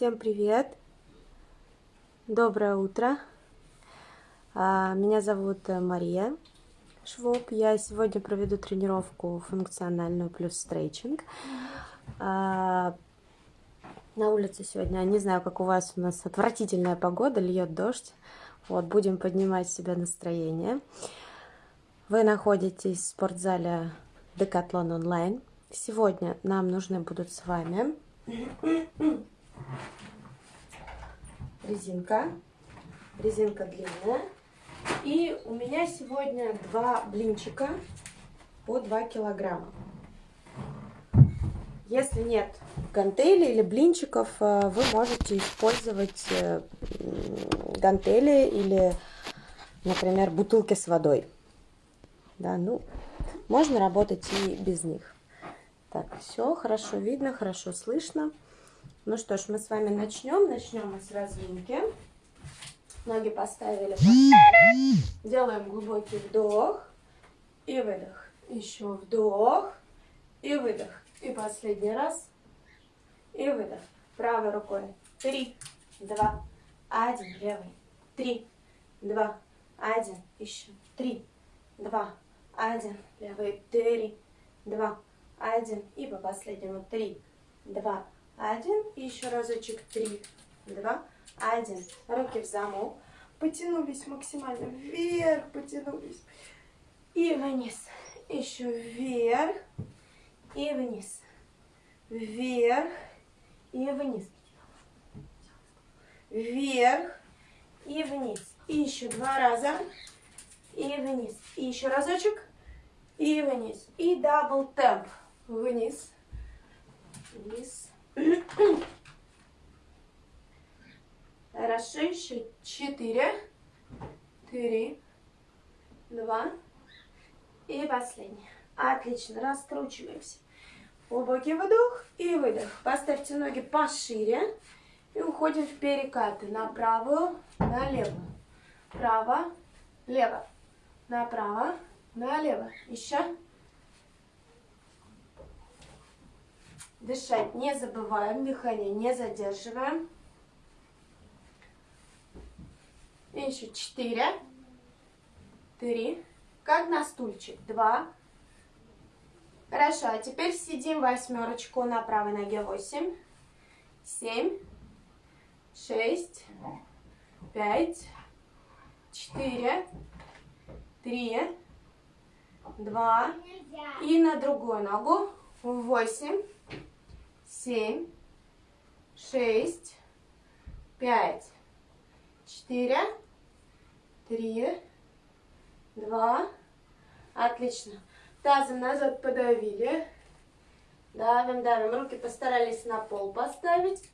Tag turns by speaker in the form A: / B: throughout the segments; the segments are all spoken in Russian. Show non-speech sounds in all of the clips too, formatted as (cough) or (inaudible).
A: Всем привет! Доброе утро! А, меня зовут э, Мария Швоб. Я сегодня проведу тренировку функциональную плюс стрейчинг. А, на улице сегодня, не знаю, как у вас, у нас отвратительная погода, льет дождь. Вот, будем поднимать себе настроение. Вы находитесь в спортзале Decathlon Online. Сегодня нам нужны будут с вами резинка, резинка длинная. И у меня сегодня два блинчика по 2 килограмма. Если нет гантелей или блинчиков, э, вы можете использовать э, гантели или, например, бутылки с водой. Да, ну, можно работать и без них. Так, все хорошо видно, хорошо слышно. Ну что ж, мы с вами начнем. Начнем мы с разминки. Ноги поставили. Делаем глубокий вдох и выдох. Еще вдох и выдох. И последний раз. И выдох. Правой рукой. Три, два, один. Левый. Три, два, один. Еще. Три, два, один. Левый. Три, два, один. И по последнему. Три, два, один. И еще разочек. Три, два, один. Руки в замок. Потянулись максимально вверх, потянулись. И вниз. Еще вверх и вниз. Вверх и вниз. Вверх и вниз. И еще два раза. И вниз. И еще разочек. И вниз. И double темп. Вниз. Вниз. Хорошо. Еще четыре. Три. Два. И последний. Отлично. Раскручиваемся. Глубокий вдох и выдох. Поставьте ноги пошире. И уходим в перекаты. На правую, на левую. Право, лево. Направо, налево. Еще. Дышать не забываем. Дыхание не задерживаем. И еще четыре. Три. Как на стульчик. Два. Хорошо, а теперь сидим восьмерочку на правой ноге. Восемь, семь, шесть, пять, четыре, три, два. И на другую ногу. Восемь, семь, шесть, пять, четыре, три, два. Отлично. Тазом назад подавили. Давим, давим. Руки постарались на пол поставить.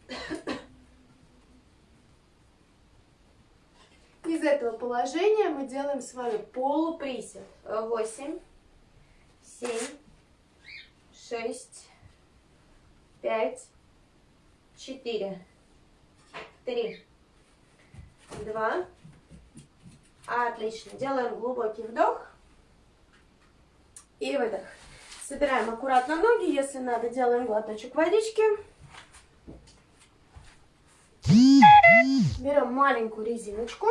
A: Из этого положения мы делаем с вами полуприсед. 8, 7, 6, 5, 4, 3, 2. Отлично. Делаем глубокий вдох. И выдох. Собираем аккуратно ноги. Если надо, делаем глоточек водички. Берем маленькую резиночку.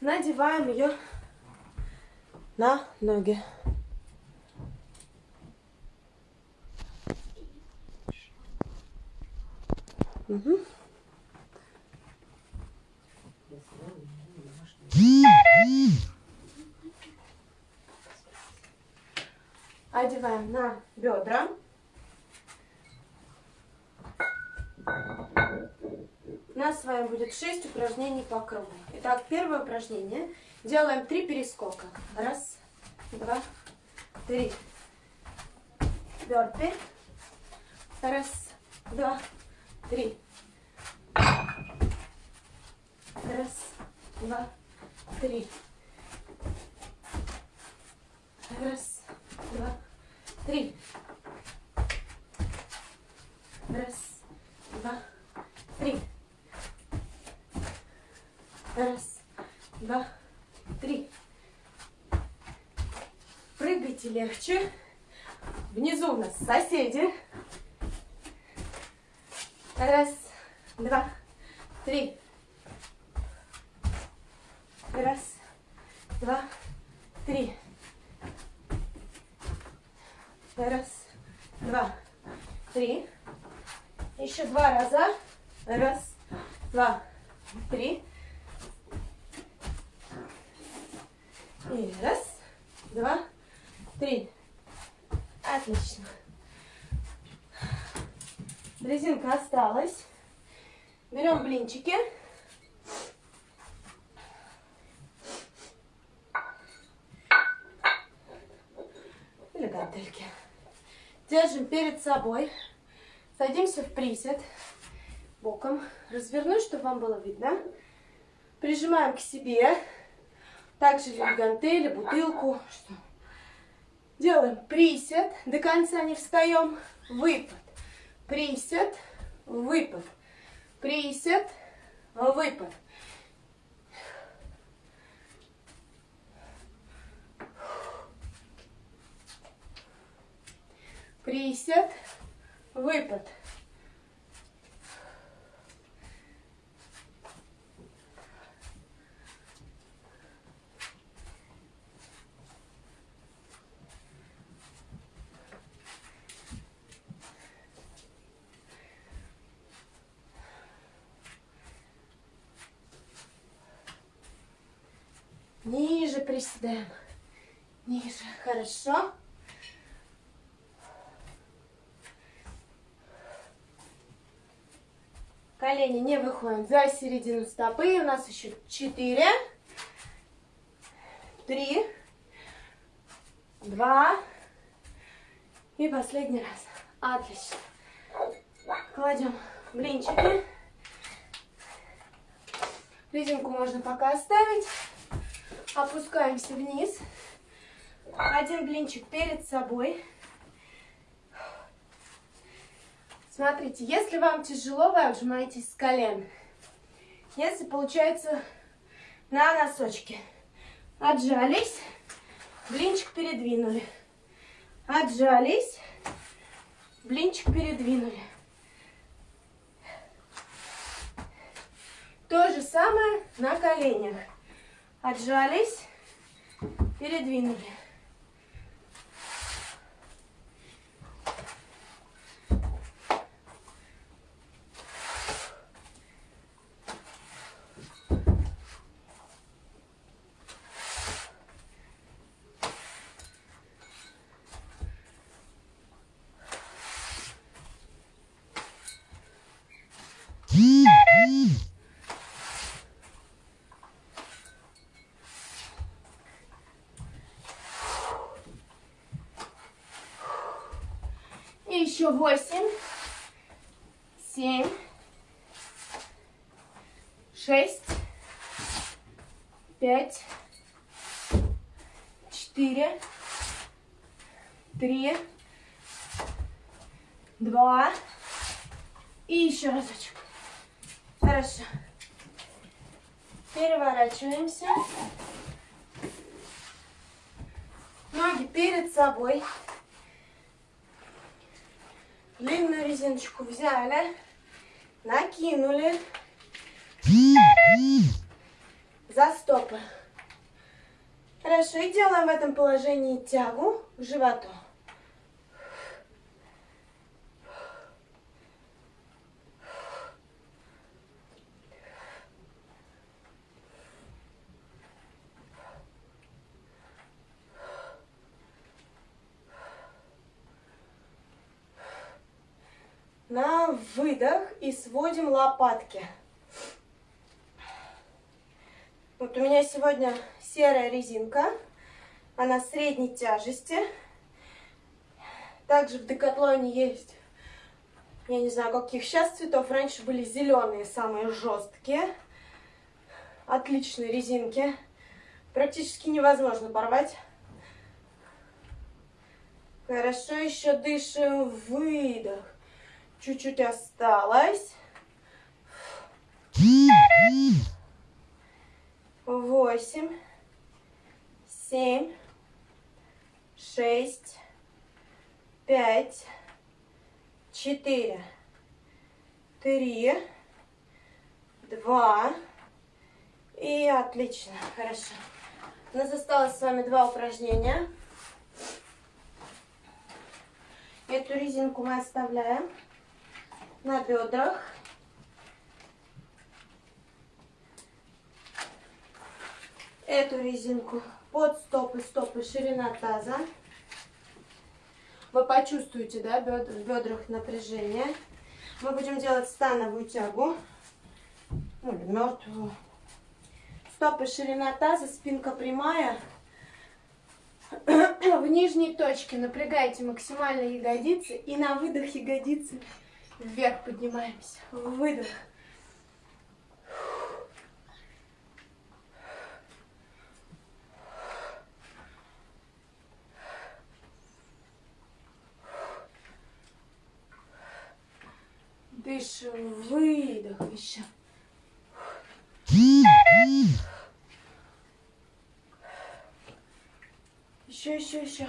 A: Надеваем ее на ноги. Угу. одеваем на бедра. У нас с вами будет 6 упражнений по кругу. Итак, первое упражнение. Делаем 3 перескока. Раз, два, три. Бёрпи. Раз, два, три. Раз, два, три. Раз, два, три. Раз, два, три. Раз, два, три. Прыгайте легче. Внизу у нас соседи. Раз, два, три. Раз, два, три. Раз, два, три. Еще два раза. Раз, два, три. И раз, два, три. Отлично. Резинка осталась. Берем блинчики. Или гантельки. Держим перед собой. Садимся в присед. Боком. Развернуть, чтобы вам было видно. Прижимаем к себе. Также гантели, бутылку. Что? Делаем присед. До конца не встаем. Выпад. Присед. Выпад. Присед. Выпад. Присед. Выпад. Ниже приседаем. Ниже. Хорошо. Колени не выходим за середину стопы. У нас еще четыре, три, два и последний раз. Отлично. Кладем блинчики. Резинку можно пока оставить. Опускаемся вниз. Один блинчик перед собой. Смотрите, если вам тяжело, вы отжимаетесь с колен. Если получается на носочки. Отжались, блинчик передвинули. Отжались, блинчик передвинули. То же самое на коленях. Отжались, передвинули. И еще восемь, семь, шесть, пять, четыре, три, два. И еще разочек. Хорошо. Переворачиваемся. Ноги перед собой. Длинную резиночку взяли, накинули за стопы. Хорошо, и делаем в этом положении тягу к животу. На выдох и сводим лопатки. Вот у меня сегодня серая резинка. Она средней тяжести. Также в Декатлоне есть, я не знаю, каких сейчас цветов. Раньше были зеленые, самые жесткие. Отличные резинки. Практически невозможно порвать. Хорошо, еще дышим. Выдох. Чуть-чуть осталось. Восемь, семь, шесть, пять, четыре, три, два. И отлично, хорошо. У нас осталось с вами два упражнения. Эту резинку мы оставляем на бедрах. Эту резинку под стопы, стопы, ширина таза. Вы почувствуете, да, в бедрах напряжение. Мы будем делать становую тягу. Ну, или мертвую. Стопы, ширина таза, спинка прямая. (coughs) В нижней точке напрягайте максимально ягодицы. И на выдох ягодицы вверх поднимаемся. Выдох. Дышим, выдох еще. Еще, еще, еще.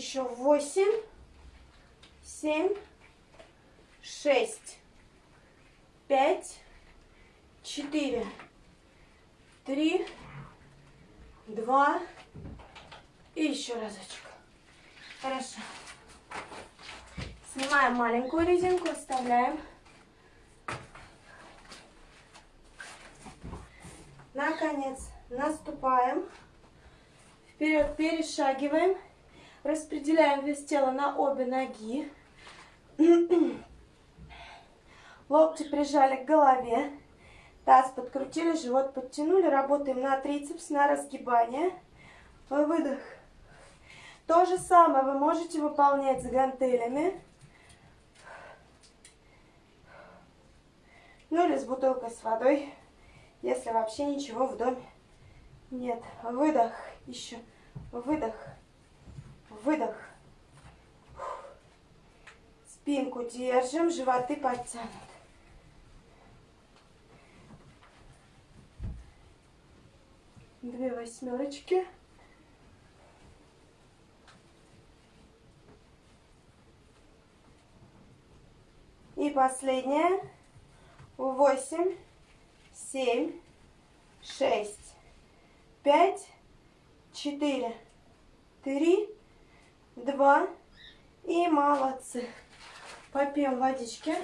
A: Еще восемь, семь, шесть, пять, четыре, три, два и еще разочек. Хорошо. Снимаем маленькую резинку, оставляем. Наконец, наступаем. Вперед перешагиваем. Распределяем вес тела на обе ноги. Локти прижали к голове. Таз подкрутили, живот подтянули. Работаем на трицепс, на разгибание. Выдох. То же самое вы можете выполнять с гантелями. Ну или с бутылкой с водой, если вообще ничего в доме нет. Выдох. Еще. Выдох. Выдох. Спинку держим, животы подтянут. Две восьмерочки. И последняя. Восемь, семь, шесть, пять, четыре, три, два. И молодцы. Попьем водички.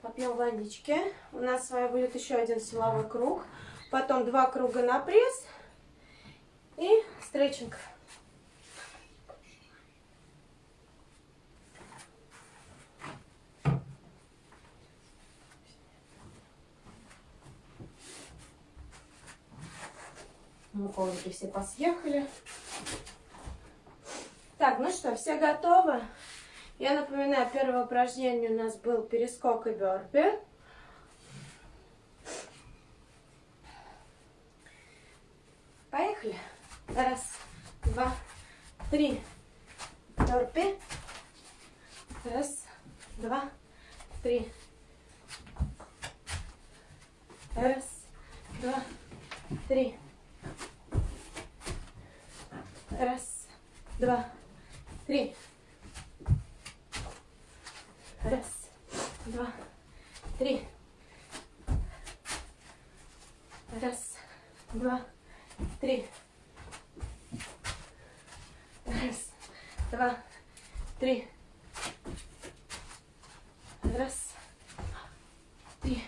A: Попьем водички. У нас с вами будет еще один силовой круг. Потом два круга на пресс. И стретчинг. Муковники все посъехали. Так, ну что, все готовы? Я напоминаю, первое упражнение у нас был перескок и бёрпи. Поехали. Раз, два, три. Бёрпи. Раз, два, три. Раз, два, три. Раз, два, три. Раз, два, три. Раз, два, три. Раз, два, три. Раз, три.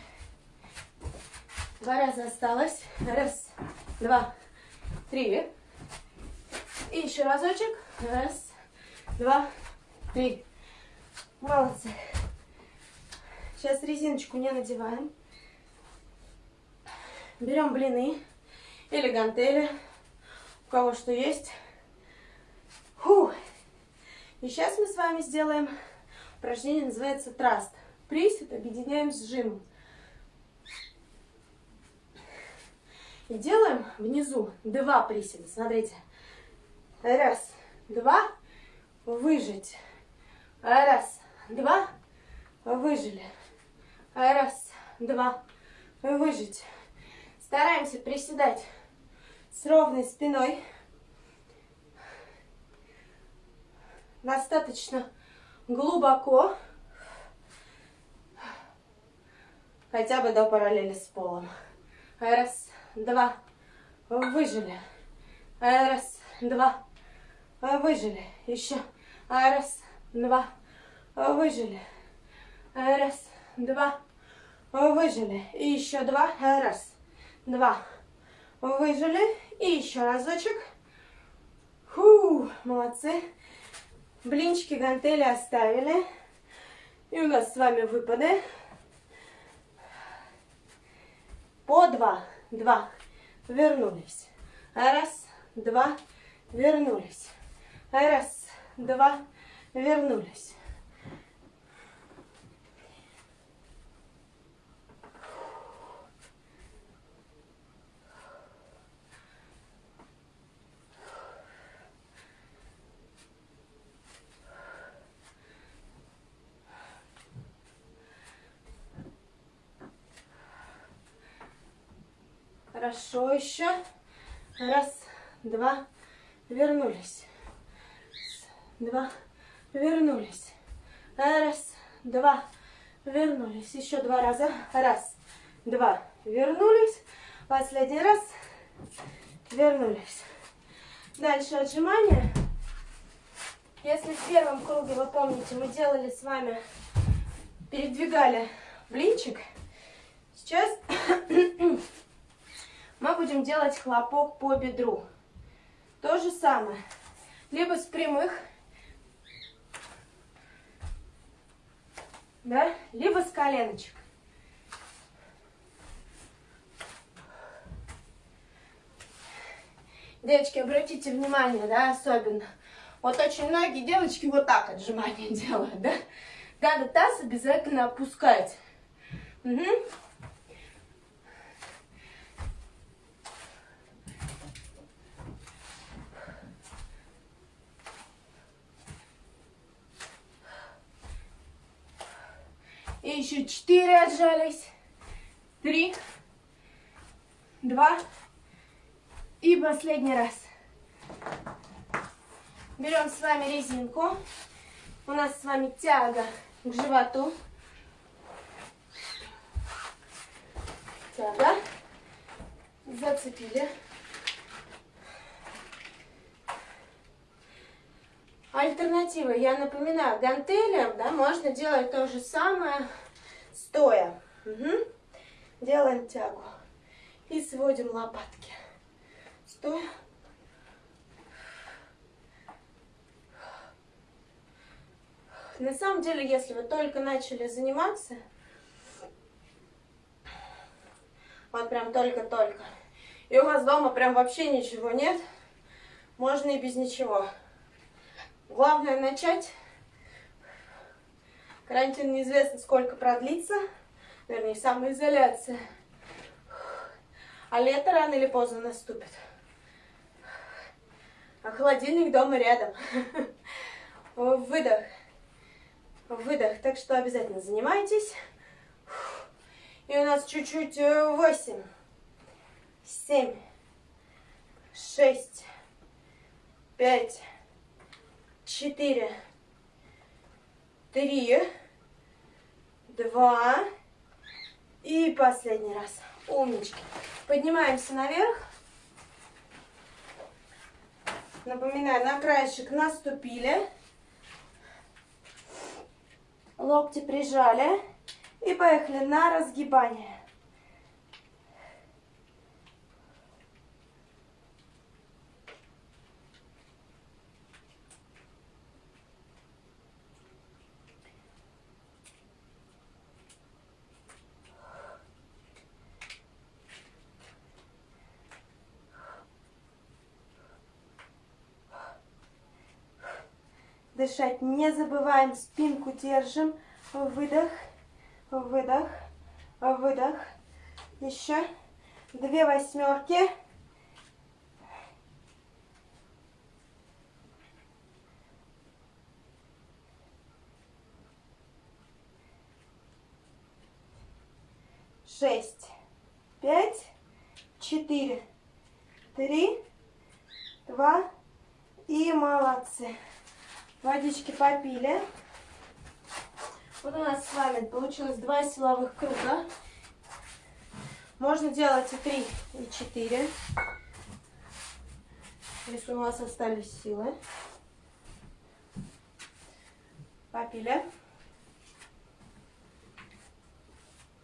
A: Два раза осталось. Раз, два, три. И еще разочек. Раз, два, три. Молодцы. Сейчас резиночку не надеваем. Берем блины или гантели. У кого что есть. Фу. И сейчас мы с вами сделаем упражнение, называется траст. Присед объединяем с жимом. И делаем внизу два приседа. Смотрите. Раз, два, выжить. Раз, два, выжили. Раз, два, выжить. Стараемся приседать с ровной спиной. Достаточно глубоко. Хотя бы до параллели с полом. Раз, два, выжили. Раз, два, выжили. Еще. Раз, два, выжили. Раз, два, выжили. И еще два. Раз, два, выжили. И еще разочек. Фу, молодцы. Блинчики, гантели оставили. И у нас с вами выпады. По два. Два. Вернулись. Раз, два, вернулись. Раз, два, вернулись. Хорошо еще. Раз, два, вернулись. Два, вернулись. Раз, два, вернулись. Еще два раза. Раз, два, вернулись. Последний раз. Вернулись. Дальше отжимания. Если в первом круге, вы помните, мы делали с вами, передвигали блинчик, сейчас (coughs) мы будем делать хлопок по бедру. То же самое. Либо с прямых, да, либо с коленочек. Девочки, обратите внимание, да, особенно. Вот очень многие девочки вот так отжимания (laughs) делают, да. Надо таз обязательно опускать. Угу. И еще четыре отжались. Три. Два. И последний раз. Берем с вами резинку. У нас с вами тяга к животу. Тяга. Зацепили. Альтернатива, я напоминаю, гантелем, да, можно делать то же самое стоя. Угу. Делаем тягу. И сводим лопатки. Стоя. На самом деле, если вы только начали заниматься, вот прям только-только, и у вас дома прям вообще ничего нет, можно и без ничего. Главное начать. Карантин неизвестно сколько продлится. Вернее, самоизоляция. А лето рано или поздно наступит. А холодильник дома рядом. Выдох. Выдох. Так что обязательно занимайтесь. И у нас чуть-чуть 8, 7, 6, 5, четыре, три, два и последний раз. Умнички. Поднимаемся наверх. Напоминаю, на краешек наступили. Локти прижали. И поехали на разгибание. Дышать не забываем, спинку держим. Выдох, выдох, выдох. Еще. две восьмерки. Шесть, пять, четыре, три, два и молодцы. Водички попили. Вот у нас с вами получилось два силовых круга. Можно делать и три, и четыре, если у вас остались силы. Попили.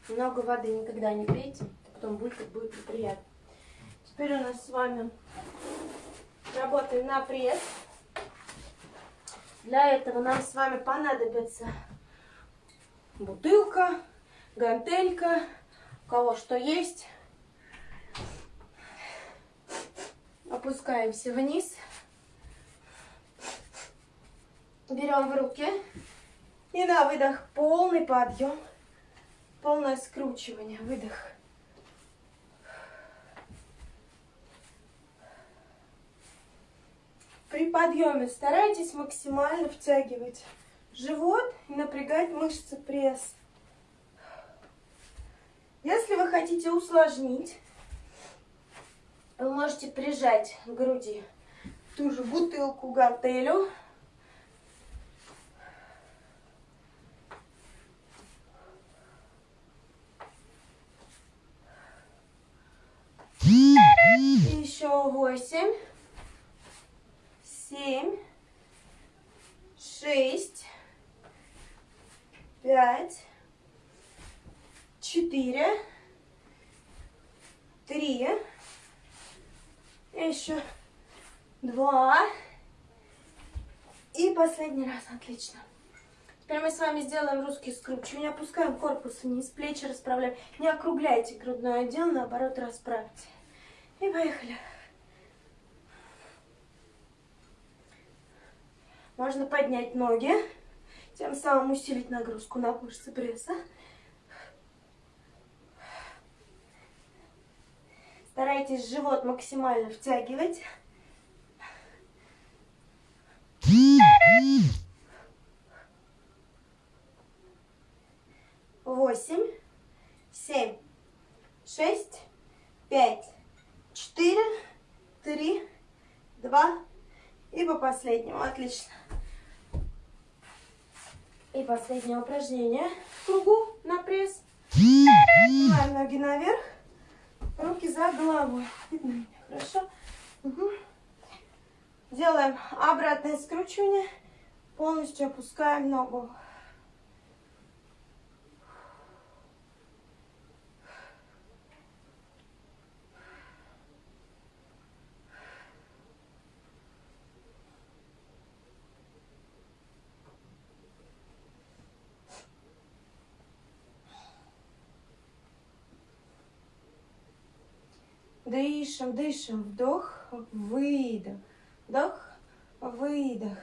A: Много воды никогда не пейте, потом будет, будет неприятно. Теперь у нас с вами работаем на пресс. Для этого нам с вами понадобится бутылка, гантелька, у кого что есть. Опускаемся вниз. Берем в руки. И на выдох полный подъем. Полное скручивание. Выдох. При подъеме старайтесь максимально втягивать живот и напрягать мышцы пресса. Если вы хотите усложнить, вы можете прижать к груди ту же бутылку гантелю. Еще восемь, семь, шесть, пять, четыре, три, еще два. И последний раз. Отлично. Теперь мы с вами сделаем русский скручивание. Опускаем корпус вниз, плечи расправляем. Не округляйте грудной отдел, наоборот расправьте. И поехали. Можно поднять ноги, тем самым усилить нагрузку на мышцы пресса. Старайтесь живот максимально втягивать. Восемь, семь, шесть, пять, четыре, три, два и по последнему. Отлично. И последнее упражнение в кругу на пресс. Поднимаем ноги наверх. Руки за головой. Видно меня? Хорошо? Угу. Делаем обратное скручивание. Полностью опускаем ногу. Дышим, дышим. Вдох, выдох. Вдох, выдох.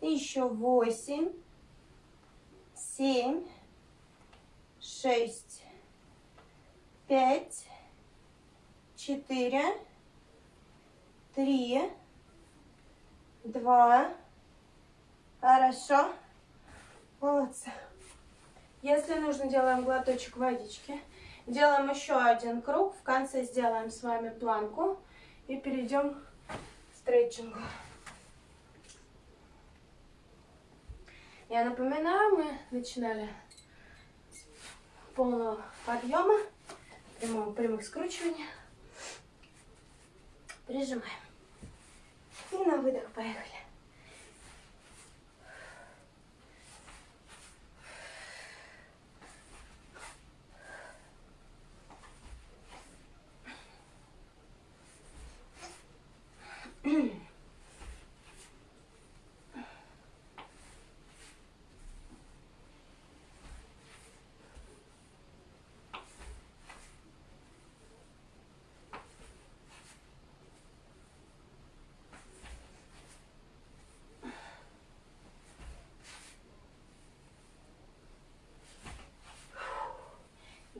A: Еще восемь, семь, шесть, пять, четыре, три, два. Хорошо. Молодцы. Если нужно, делаем глоточек водички. Делаем еще один круг. В конце сделаем с вами планку. И перейдем к стретчингу. Я напоминаю, мы начинали с полного подъема, прямого, прямых скручиваний. Прижимаем. И на выдох поехали.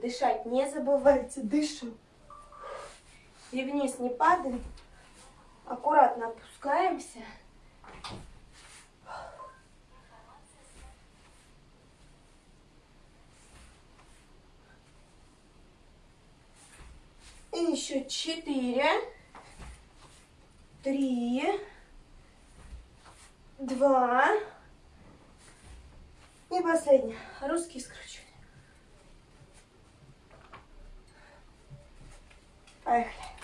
A: Дышать не забывайте, дышим. И вниз не падаем. Аккуратно опускаемся. И еще четыре, три, два. И последнее. Русский скручивание. Поехали.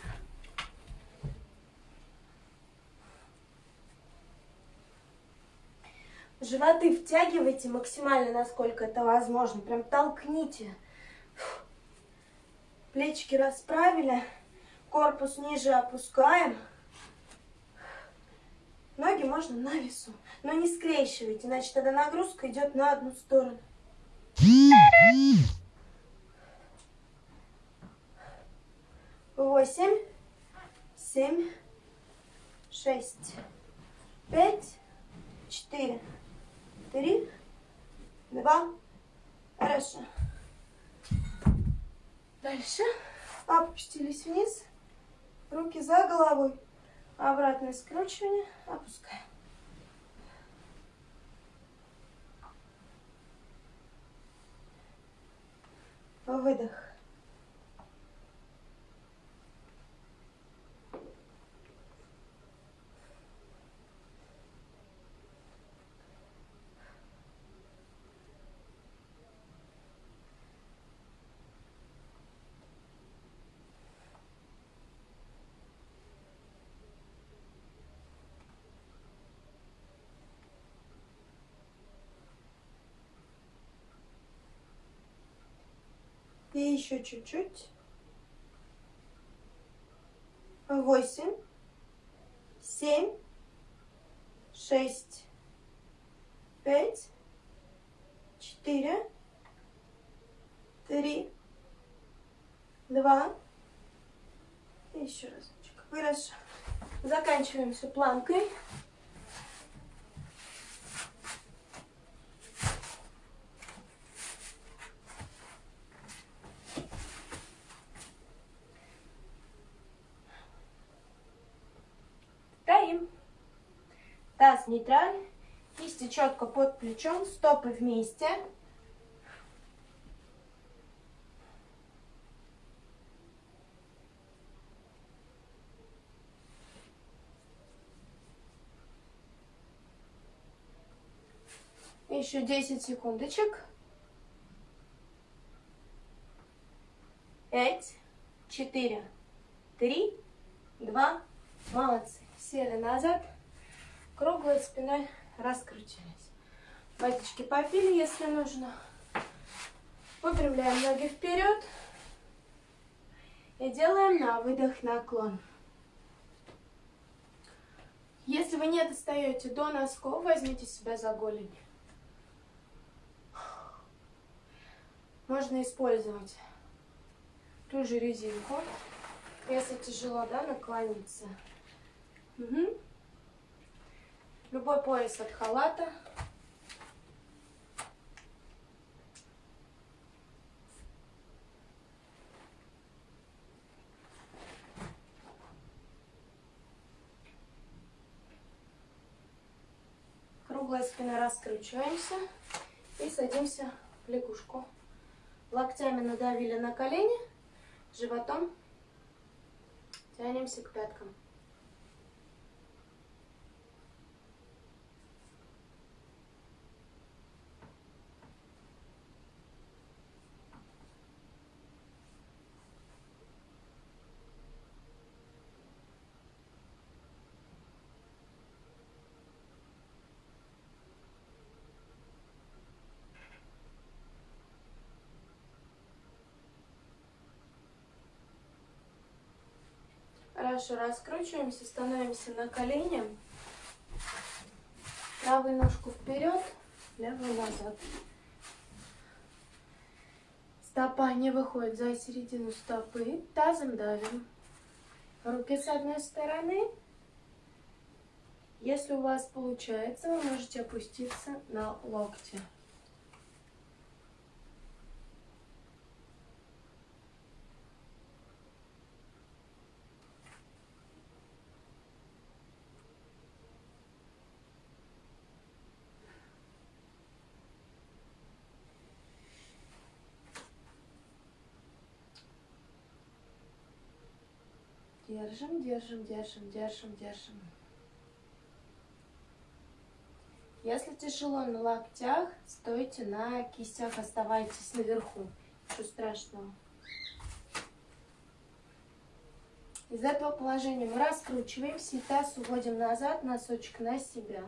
A: Животы втягивайте максимально, насколько это возможно. Прям толкните. Плечики расправили. Корпус ниже опускаем. Ноги можно на весу. Но не скрещивайте, иначе тогда нагрузка идет на одну сторону. Восемь, семь, шесть, пять, четыре, три, два. Хорошо. Дальше. Опустились вниз. Руки за головой. Обратное скручивание. Опускаем. Выдох. И еще чуть-чуть. Восемь, семь, шесть, пять, четыре, три, два. Еще разочек. Хорошо. Заканчиваем все планкой. Таз нейтраль, кисти четко под плечом, стопы вместе. Еще 10 секундочек. Пять, четыре, три, два. Молодцы. Сели назад круглой спиной раскручивались. Батечки попили, если нужно. Выпрямляем ноги вперед. И делаем на выдох наклон. Если вы не достаете до носков, возьмите себя за голень. Можно использовать ту же резинку. Если тяжело, да, наклониться. Угу. Любой пояс от халата. Круглая спина раскручиваемся и садимся в лягушку. Локтями надавили на колени, животом тянемся к пяткам. Хорошо, раскручиваемся, становимся на колени. Правую ножку вперед, левую назад. Стопа не выходит за середину стопы. Тазом давим. Руки с одной стороны. Если у вас получается, вы можете опуститься на локти. Держим, держим, держим, держим, держим. Если тяжело на локтях, стойте на кистях, оставайтесь наверху. Ничего страшного. Из этого положения мы раскручиваемся и таз уводим назад, носочек на себя.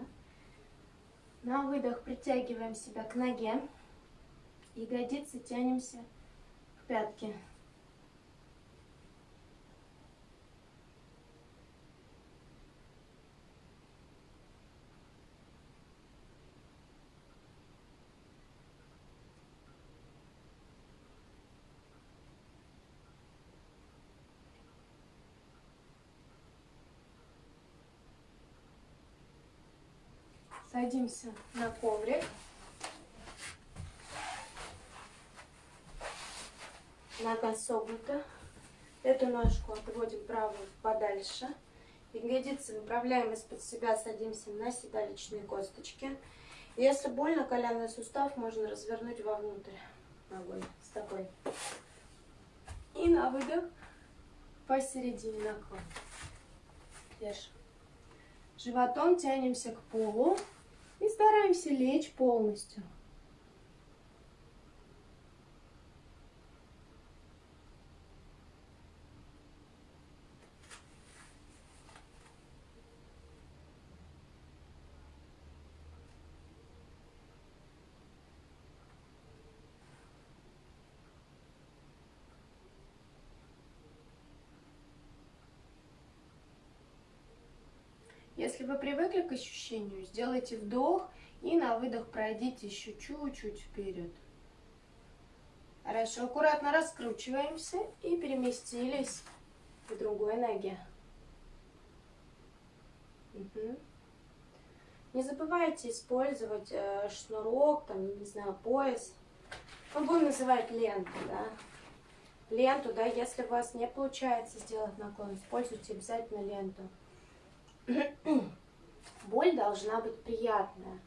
A: На выдох притягиваем себя к ноге. Ягодицы тянемся к пятке. Садимся на коврик. Нога согнута. Эту ножку отводим правую подальше. Ягодицы выправляем из-под себя, садимся на седалищные косточки. Если больно, коленный сустав можно развернуть вовнутрь ногой с такой. И на выдох посередине наклон. Держим. Животом тянемся к полу. И стараемся лечь полностью. Если вы привыкли к ощущению, сделайте вдох и на выдох пройдите еще чуть-чуть вперед. Хорошо, аккуратно раскручиваемся и переместились к другой ноге. Угу. Не забывайте использовать э, шнурок, там, не знаю, пояс. Мы будем называть ленту, да. Ленту, да, если у вас не получается сделать наклон, используйте обязательно ленту. Боль должна быть приятная.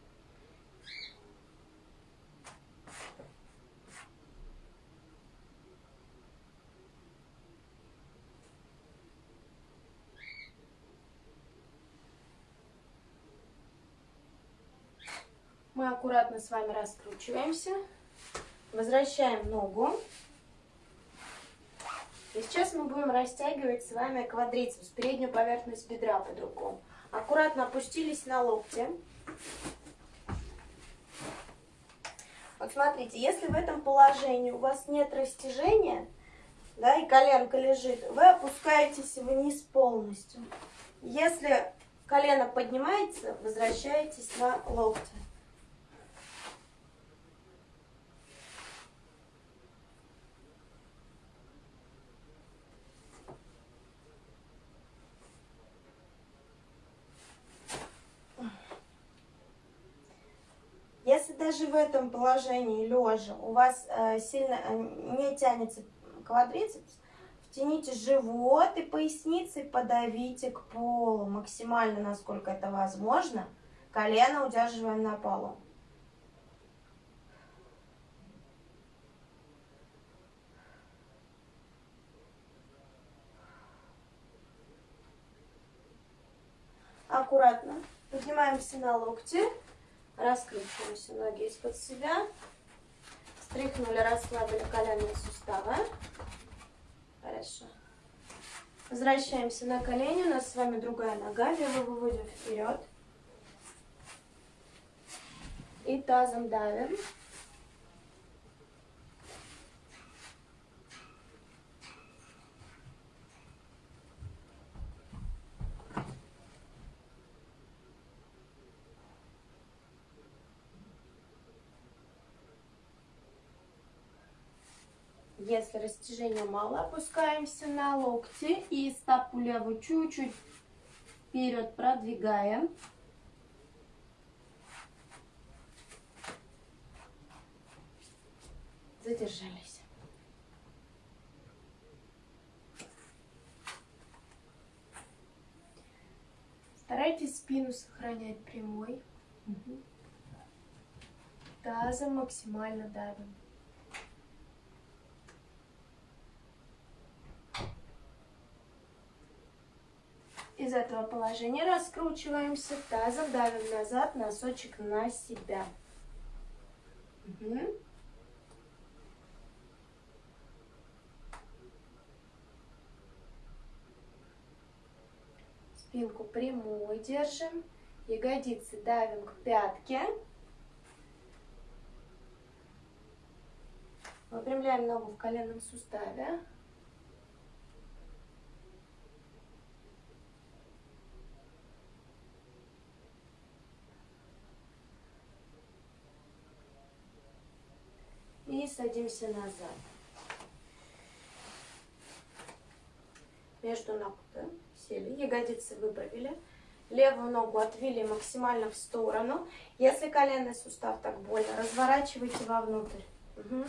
A: Мы аккуратно с вами раскручиваемся. Возвращаем ногу. И сейчас мы будем растягивать с вами квадрицепс, переднюю поверхность бедра по-другому. Аккуратно опустились на локти. Вот смотрите, если в этом положении у вас нет растяжения, да, и коленка лежит, вы опускаетесь вниз полностью. Если колено поднимается, возвращаетесь на локти. Если даже в этом положении лежа у вас э, сильно э, не тянется квадрицепс, втяните живот и поясницей подавите к полу максимально, насколько это возможно. Колено удерживаем на полу. Аккуратно поднимаемся на локти. Раскручиваемся ноги из-под себя. Стряхнули, расслабили коленные суставы. Хорошо. Возвращаемся на колени. У нас с вами другая нога. Левую выводим вперед. И тазом давим. Если растяжения мало, опускаемся на локти и стопу левую чуть-чуть вперед продвигаем. Задержались. Старайтесь спину сохранять прямой. Угу. Тазом максимально давим. Из этого положения раскручиваемся, тазом давим назад, носочек на себя. Угу. Спинку прямую держим, ягодицы давим к пятке. Выпрямляем ногу в коленном суставе. И садимся назад. Между ног да, сели, ягодицы выправили. Левую ногу отвели максимально в сторону. Если коленный сустав так больно, разворачивайте вовнутрь. Угу.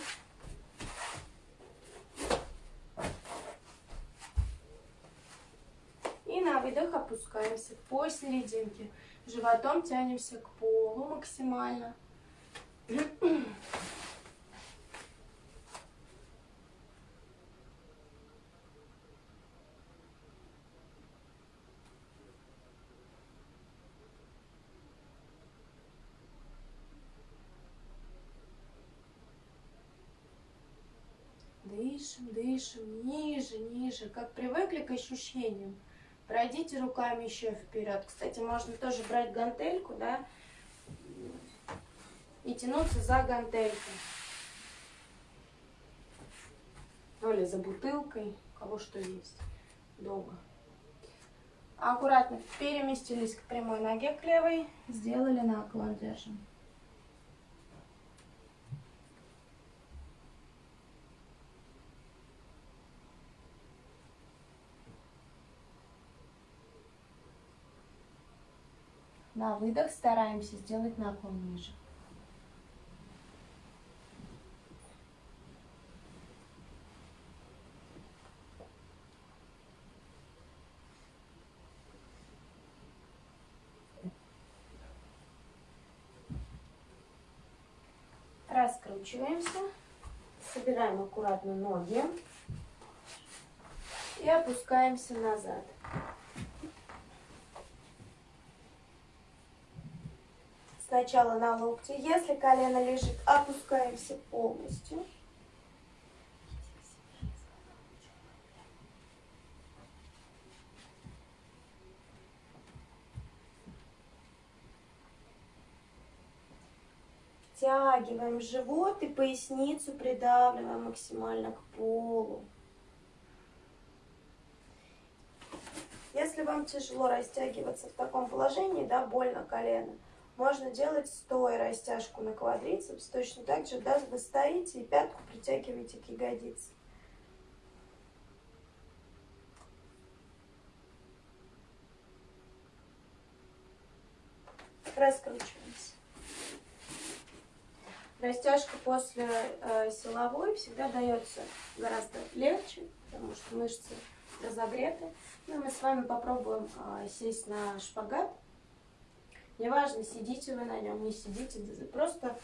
A: И на выдох опускаемся посерединке. Животом тянемся к полу максимально. Дышим, ниже, ниже, как привыкли к ощущениям. Пройдите руками еще вперед. Кстати, можно тоже брать гантельку, да, и тянуться за гантелькой. Ну или за бутылкой, кого что есть дома. Аккуратно переместились к прямой ноге, к левой, сделали наклон, держим. На выдох стараемся сделать наклон ниже. Раскручиваемся, собираем аккуратно ноги и опускаемся назад. Сначала на локти. Если колено лежит, опускаемся полностью. Втягиваем живот и поясницу придавливаем максимально к полу. Если вам тяжело растягиваться в таком положении, да, больно колено, можно делать стоя растяжку на квадрицепс. Точно так же, да, вы стоите и пятку притягиваете к ягодице. Раскручиваемся. Растяжка после э, силовой всегда дается гораздо легче, потому что мышцы разогреты. Ну, мы с вами попробуем э, сесть на шпагат. Неважно, сидите вы на нем, не сидите, просто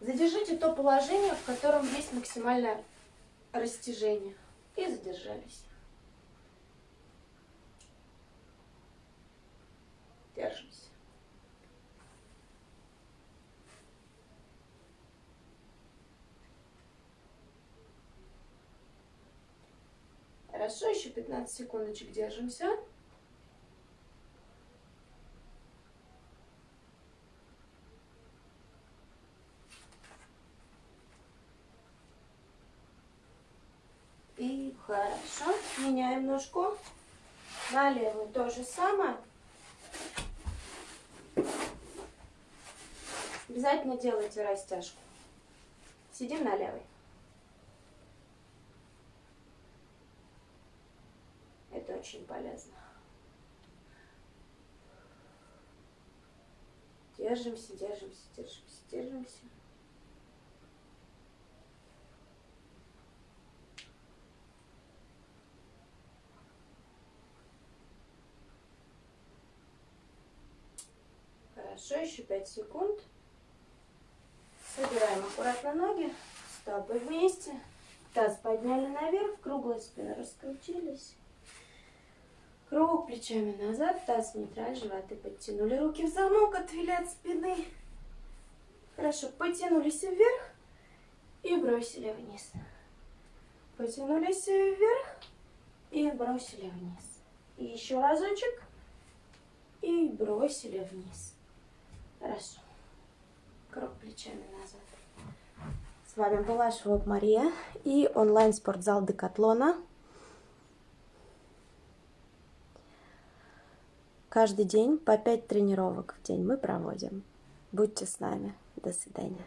A: задержите то положение, в котором есть максимальное растяжение. И задержались. Держимся. Хорошо, еще 15 секундочек держимся. Хорошо. Меняем ножку. На левую то же самое. Обязательно делайте растяжку. Сидим на левой. Это очень полезно. Держимся, держимся, держимся, держимся. Хорошо, еще 5 секунд. Собираем аккуратно ноги, стопы вместе. Таз подняли наверх, круглая спина раскрутились. Круг плечами назад, таз нейтраль, животы подтянули, руки в замок, отвели от спины. Хорошо, потянулись вверх и бросили вниз. Потянулись вверх и бросили вниз. И еще разочек и бросили вниз. Хорошо. Круг плечами назад.
B: С вами была Швоб Мария и онлайн-спортзал Декатлона. Каждый день по 5 тренировок в день мы проводим. Будьте с нами. До свидания.